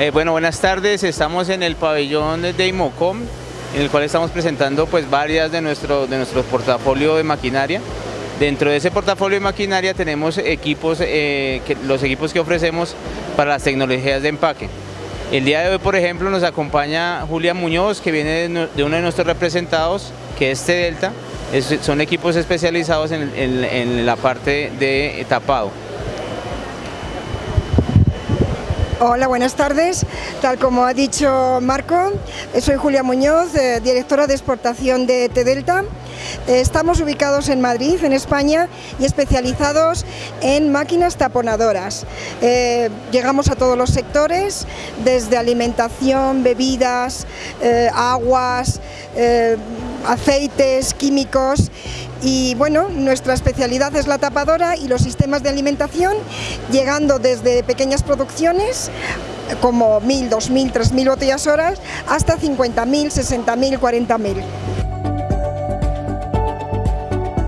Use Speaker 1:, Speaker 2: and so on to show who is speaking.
Speaker 1: Eh, bueno, buenas tardes. Estamos en el pabellón de Imocom, en el cual estamos presentando pues varias de nuestro, de nuestro portafolio de maquinaria. Dentro de ese portafolio de maquinaria tenemos equipos, eh, los equipos que ofrecemos para las tecnologías de empaque. El día de hoy, por ejemplo, nos acompaña Julia Muñoz, que viene de uno de nuestros representados, que es T-Delta. son equipos especializados en la parte de tapado.
Speaker 2: Hola, buenas tardes. Tal como ha dicho Marco, soy Julia Muñoz, eh, directora de exportación de T-Delta. Eh, estamos ubicados en Madrid, en España, y especializados en máquinas taponadoras. Eh, llegamos a todos los sectores, desde alimentación, bebidas, aguas, aceites, químicos y bueno, nuestra especialidad es la tapadora y los sistemas de alimentación, llegando desde pequeñas producciones como 1.000, 2.000, 3.000 botellas horas hasta 50.000, 60.000, 40.000.